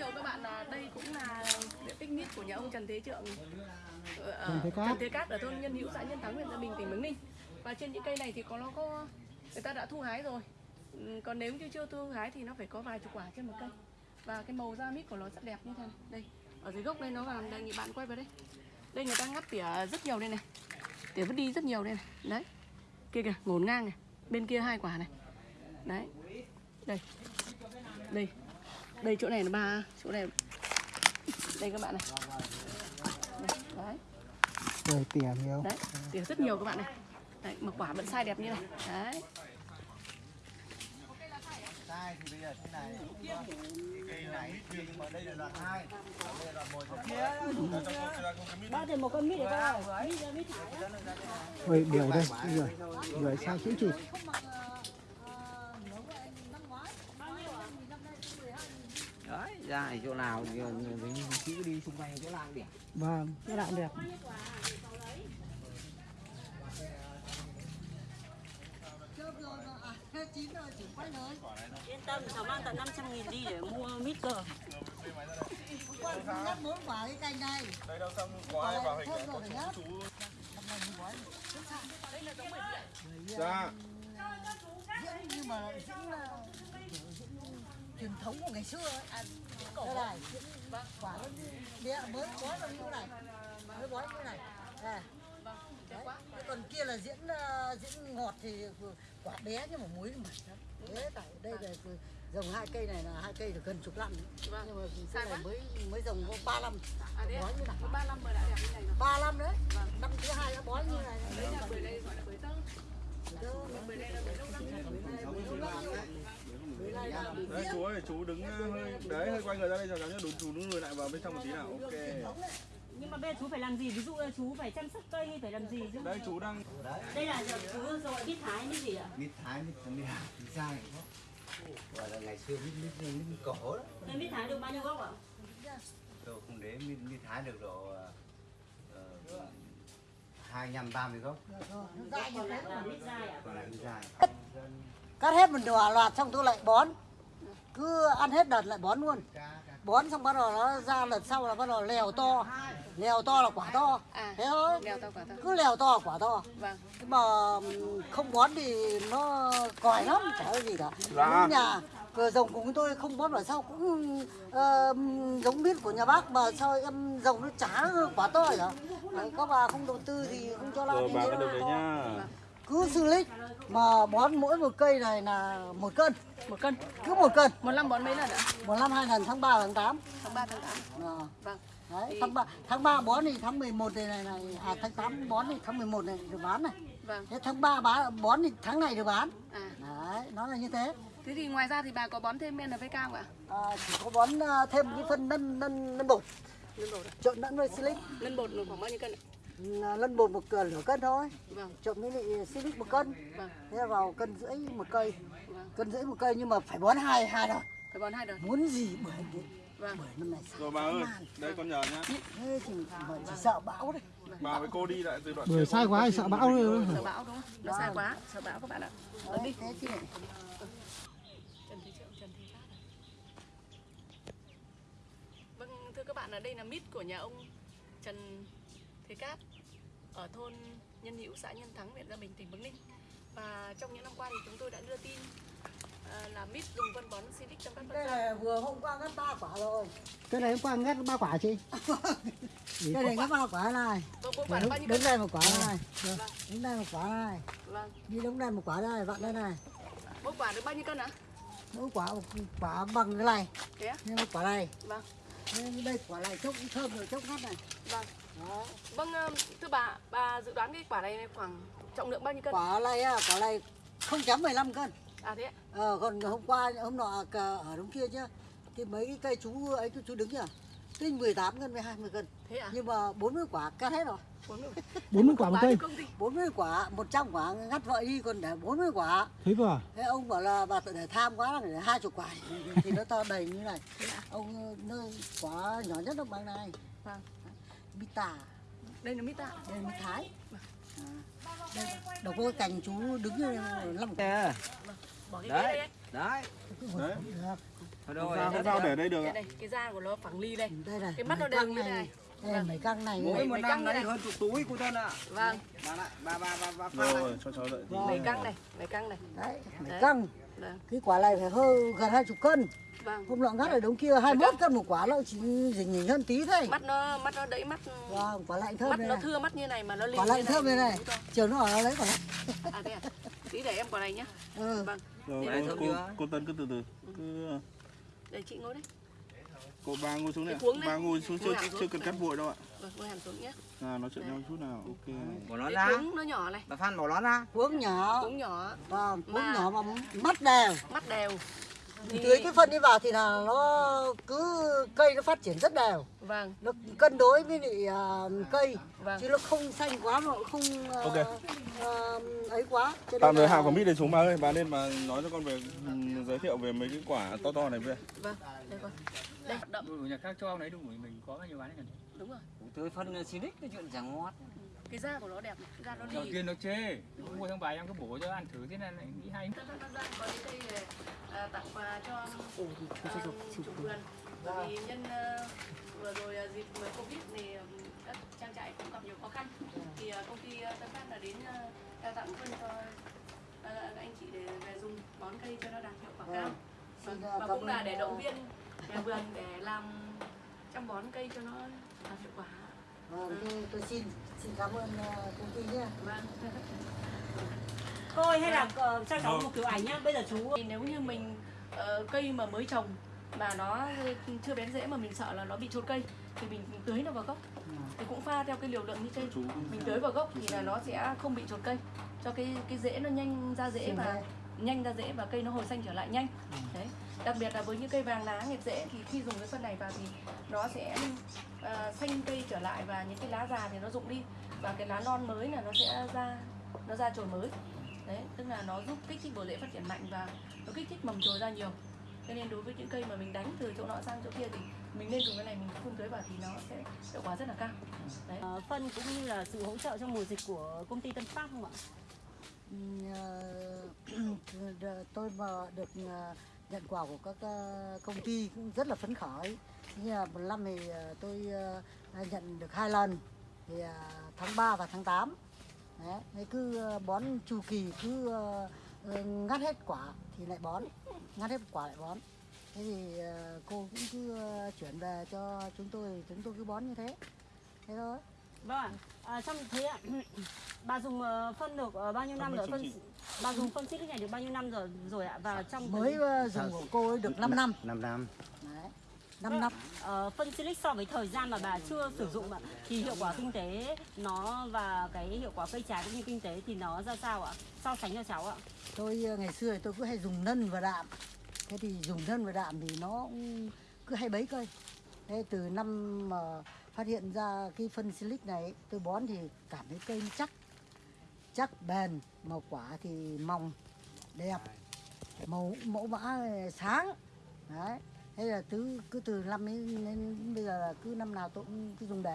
thiệu các bạn là đây cũng là diện tích mít của nhà ông Trần Thế Trượng ở- Trần Thế Cát. Trần Thế Cát ở thôn Nhân Hữu xã Nhân Thắng huyện Gia Bình tỉnh Bắc Ninh. Và trên những cây này thì có nó có người ta đã thu hái rồi. Ừ, Còn nếu như chưa thu hái thì nó phải có vài chục quả trên một cây. Và cái màu da mít của nó rất đẹp như thế này. Đây, ở dưới gốc đây nó vào đây bạn quay vào đây. Đây người ta ngắt tỉa rất nhiều đây này. Tỉa vứt đi rất nhiều đây này. Đấy. Kia kìa, ngổn ngang này. Bên kia hai quả này. Đấy. Đây. Đây. Đây chỗ này là ba, chỗ này đây các bạn này. Đấy, Rồi tỉa nhiều. đấy, tỉa rất nhiều các bạn này. Đấy, mà quả vẫn sai đẹp như này. Đấy. sai thì bây giờ thế này cây này nhưng mà đây là đoạn hai đây là một Bác thì một con mít để coi. Mít mít thải. Ôi, điều đây, điều. Điều sai chữ chỉ. Ra ở chỗ nào thì mình cứ đi xung quanh chỗ nào điểm Vâng, cái đoạn đẹp. Yên tâm, cháu mang tận 500 nghìn đi để mua mít cơ. muốn quả cái cành này. Đây đâu xong có ai vào hình rồi nhá. Chú. Ra diễn nhưng mà diễn là truyền thống của ngày xưa ấy. đây này. quả nó đĩa mới bói vào như này. Mới bói như này. Này Đấy. Thế còn kia là diễn ờ, diễn ngọt thì quả bé nhưng mà muối lắm thế tại đây là dòng hai cây này là hai cây được gần chục năm. Vâng. nhưng mà cái này mới mới dòng có ba năm. À đấy, bói như này. Có 3 năm mà đã đẹp như này rồi. ba năm đấy. Năm thứ hai đã bói như này. Đấy là bưởi đây gọi là bưởi tơ. Bưởi đây là bưởi lâu năm nhất. Đấy chú ơi chú đứng hơi đấy hơi quay người ra đây cho cháu nhé đúng chú đứng lùi lại vào bên trong một tí nào ok Nhưng mà bây giờ chú phải làm gì? Ví dụ là chú phải chăm sóc cây hay phải làm gì chứ? đây chú đang Đây là giờ chú rồi mít thái mít gì ạ? mít thái mít mít mít dai gọi là ngày xưa mít mít mít, mít cổ đó Thế mít thái được bao nhiêu gốc ạ? tôi không để mít mít thái được độ ờ, hai năm ba mươi gốc Còn lại là mít dai ạ? còn lại mít dai cắt hết một đòa loạt xong tôi lại bón cứ ăn hết đợt lại bón luôn bón xong bắt đầu nó ra lần sau là bắt đầu lèo to lèo to là quả to À. thế thôi Leo to quả to. cứ lèo to là quả to Vâng. nhưng mà không bón thì nó còi lắm chả có gì cả Dạ. Nhà cửa rồng cùng tôi không bón vào sau cũng ờ, giống biết của nhà bác mà sao em rồng nó chả quả to Đấy, các bà không đầu tư thì không cho rồi nữa. được đấy nhá cứ xử lý mà bón mỗi một cây này là một cân Một cân. cứ một cân Một năm bón mấy lần ạ? một năm hai lần tháng 3 tháng 8 Tháng 3 tháng 8. à. Vâng. Đấy, tháng 3 tháng 3 bón thì tháng 11 này này, này à tháng 8 bón thì tháng 11 này được bán này. Vâng. Thế tháng 3 bán bón thì tháng này được bán. À. Đấy, nó là như thế. Thế thì ngoài ra thì bà có bón thêm NPK không ạ? À, chỉ có bón à, thêm cái phân lân lân lân bột, Lân bột. à? trộn lẫn với silic. Lân bột khoảng bao nhiêu cân ạ? Lân bột một cân nửa cân thôi, Vâng. trộn với lại silic một cân. Vâng. Thế là vào cân rưỡi một cây, Vâng. cân rưỡi một cây nhưng mà phải bón hai hai đợt. Phải bón hai đợt. Muốn gì bưởi đến Vâng. bưởi năm này rồi bà ơi đây con nhờ nhá thế thì bưởi chỉ sợ bão đấy. bà với cô đi lại từ đoạn Bưởi sai quá thì sợ bão rồi. Sợ bão đúng không? Nó sai quá, sợ bão các bạn ạ. Ở đi. Thế chứ này. Trần Thế Trượng, Trần Thế Cát à? Vâng, thưa các bạn, ở đây là mít của nhà ông Trần Thế Cát ở thôn Nhân Hữu, xã Nhân Thắng, huyện Gia Bình, tỉnh Bắc Ninh. Và trong những năm qua thì chúng tôi đã đưa tin à, là mít dùng phân bón Silic trong các Đây phân là vừa hôm qua ngắt ba quả rồi. Cái này hôm qua ngắt ba quả chị. Đây này ngắt ba quả này. Vâng, Đứng cân? đây một quả này. Vâng, Đứng đây một quả này. vâng. Đi đứng đây một quả đây, vặn đây này. Mỗi quả được bao nhiêu cân ạ? Mỗi quả một quả bằng cái này. Thế? Đây một quả này. Vâng, Đây, quả này chốc thơm rồi chốc ngắt này. vâng. Đó. Vâng, ờ, thưa bà, bà dự đoán cái quả này khoảng trọng lượng bao nhiêu cân? Quả này à, quả này không chấm 15 cân. À thế ạ? Ờ, còn hôm qua hôm nọ cả ở đống kia chứ. Thì mấy cái cây chú ấy chú đứng nhỉ? Tinh 18 cân với 20 cân. Thế à? Nhưng mà 40 quả cắt hết rồi. 40 40 quả một cây. cho công ty. 40 quả, 100 quả ngắt vợ đi còn để 40 quả. Thấy vừa. Thế ông bảo là bà tự để tham quá là để hai chục quả thì, nó to đầy như này. Ông nó quả nhỏ nhất nó bằng này. Vâng. Mít tả, Đây là mít ạ. đây là mít thái. À, đây, có cái cành chú đứng như năm Nè, Bỏ cái đấy ấy. đấy đấy được. Sao cái dao để đây được Đây ạ? này, cái da của nó phẳng ly đây. đây này Cái mắt nó mấy đều như này. đây mấy căng này Mỗi này. một năm đấy hơn chục túi cô thân ạ. Vâng, Bà lại bà bà bà bà. Rồi, cho cháu đợi mấy căng này, mấy căng này. đấy mấy căng Vâng, cái quả này phải hơn gần hai chục cân vâng. hôm nọ ngắt ở đống kia hai mốt cân một quả nó chỉ dình nhỉnh hơn tí thôi Mắt nó mắt nó đẫy mắt vâng quả lạnh thơm mắt nó này thưa mắt như này mà nó lì quả như lạnh thơm đây này chiều nó ở nó lấy quả lạnh À thế à? Tí để em quả này nhá. ừ. Vâng. Rồi, cô, cô Tân cứ từ từ. Cứ Để chị ngồi đấy. cô ba ngồi xuống này. Ba ngồi xuống chưa chưa cần cắt vội đâu ạ. Vâng, ngồi hẳn xuống nhé. À, nói chuyện nhau chút nào. Ok. Bỏ nó Cái ra. cuống nó nhỏ này, Bà Phan bỏ nó ra. cuống nhỏ cuống nhỏ, vâng cuống Mà- nhỏ mà mắt đều mắt đều. thì tưới cái phân đi vào thì là nó cứ cây nó phát triển rất đều Vâng, nó cân đối với lại à, cây vâng. chứ nó không xanh quá mà cũng không à, Ok. à, ấy quá nên Tạm thời là- Hào có mít để xuống bà ơi. Bà lên bà nói cho con về ừ, giới thiệu về mấy cái quả to to này về. Vâng, đây con. Đây, đậm. Đủ nhà khác cho ông đấy đủ mình có bao nhiêu bán đấy Đúng rồi. Tưới phân xinic cái chuyện chẳng ngon. Cái da của nó đẹp này, da nó đầu lì. tiên nó chê mua thằng bài em cứ bổ cho ăn thử thế này lại nghĩ hay Tân Tân có những cây này, à, tặng quà cho um, chủ vườn. Bởi vì nhân ờ, vừa rồi à, dịp Covid thì ừm, các trang trại cũng gặp nhiều khó khăn. Thì à, công ty ờ, Tân Phát là đến trao tặng phân cho ờ, các anh chị để về dùng bón cây cho nó đạt hiệu quả cao. Xin, Vâng, ờ, Và cảm cũng là để ờ, động viên nhà vườn để làm chăm bón cây cho nó đạt hiệu quả. Vâng, tôi, tôi xin xin cảm ơn à, công ty nhé Vâng. Thôi hay là ờ, cho cháu một kiểu ảnh nhá. Bây giờ chú nếu như mình ờ, cây mà mới trồng mà nó chưa bén rễ mà mình sợ là nó bị chốt cây thì mình tưới nó vào gốc thì cũng pha theo cái liều lượng như trên. Mình tưới vào gốc thì là nó sẽ không bị chốt cây. Cho cái cái rễ nó nhanh ra rễ và nhanh ra rễ và cây nó hồi xanh trở lại nhanh. Đấy. Đặc biệt là với những cây vàng lá nghệt rễ thì khi dùng cái phân này vào thì nó sẽ ờ, xanh cây trở lại và những cái lá già thì nó rụng đi. Và cái lá non mới là nó sẽ ra nó ra chồi mới. Đấy tức là nó giúp kích thích bộ rễ phát triển mạnh và nó kích thích mầm chồi ra nhiều cho nên đối với những cây mà mình đánh từ chỗ nọ sang chỗ kia thì mình nên dùng cái này mình phun tưới vào thì nó sẽ hiệu quả rất là cao. Đấy. Ờ, phân cũng như là sự hỗ trợ trong mùa dịch của công ty Tân Phát không ạ? Ờ, tôi mà được ờ, nhận quà của các công ty cũng rất là phấn khởi. Như là một năm thì tôi nhận được hai lần. Thì tháng 3 và tháng 8 Đấy, cứ bón chu kỳ cứ ngắt hết quả thì lại bón ngắt hết quả lại bón thế thì ờ, cô cũng cứ ờ, chuyển về cho chúng tôi chúng tôi cứ bón như thế thế thôi Vâng. À, trong thế ạ, bà dùng phân được bao nhiêu năm rồi? Phân bà dùng phân xịt này được bao nhiêu năm rồi rồi ạ? Và trong mới ờ, dùng của cô ấy được 5 năm 5 năm. Đấy, 5 năm. Ờ, phân silic so với thời gian mà bà chưa sử dụng ạ. Thì hiệu quả kinh tế nó và cái hiệu quả cây trái cũng như kinh tế thì nó ra sao ạ? So sánh cho cháu ạ. tôi ờ, ngày xưa tôi cứ hay dùng nân và đạm. Thế thì dùng nân và đạm thì nó cứ hay bấy cây thế từ năm mà phát hiện ra cái phân silic này tôi bón thì cảm thấy cây chắc. Chắc bền màu quả thì mỏng đẹp màu mẫu mã sáng. Đấy thế là từ cứ từ năm ấy đến bây giờ là cứ năm nào tôi cũng cứ dùng để.